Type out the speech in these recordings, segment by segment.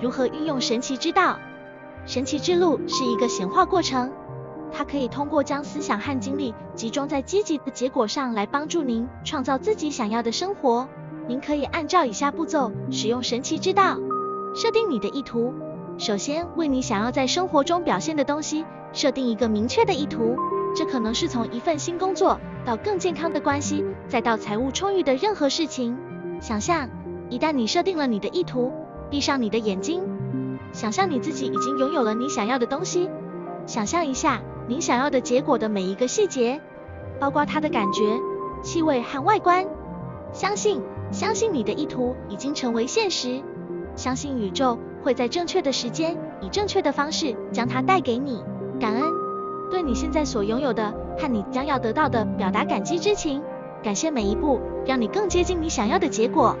如何运用神奇之道。神奇之路是一个显化过程，它可以通过将思想和精力集中在积极的结果上来帮助您创造自己想要的生活。您可以按照以下步骤使用神奇之道：设定你的意图。首先，为你想要在生活中表现的东西设定一个明确的意图。这可能是从一份新工作到更健康的关系，再到财务充裕的任何事情。想象，一旦你设定了你的意图，闭上你的眼睛，想象你自己已经拥有了你想要的东西。想象一下你想要的结果的每一个细节，包括它的感觉、气味和外观。相信，相信你的意图已经成为现实。相信宇宙会在正确的时间，以正确的方式将它带给你。感恩。对你现在所拥有的和你将要得到的表达感激之情，感谢每一步让你更接近你想要的结果。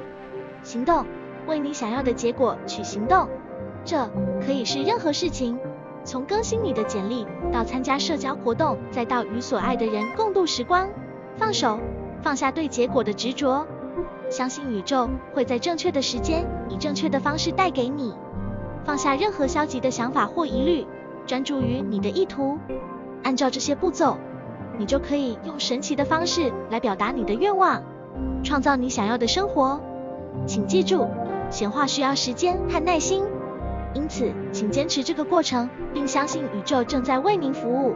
行动，为你想要的结果去行动。这可以是任何事情，从更新你的简历到参加社交活动，再到与所爱的人共度时光。放手，放下对结果的执着，相信宇宙会在正确的时间以正确的方式带给你。放下任何消极的想法或疑虑，专注于你的意图。按照这些步骤，你就可以用神奇的方式来表达你的愿望，创造你想要的生活。请记住显化需要时间和耐心。因此请坚持这个过程并相信宇宙正在为您服务。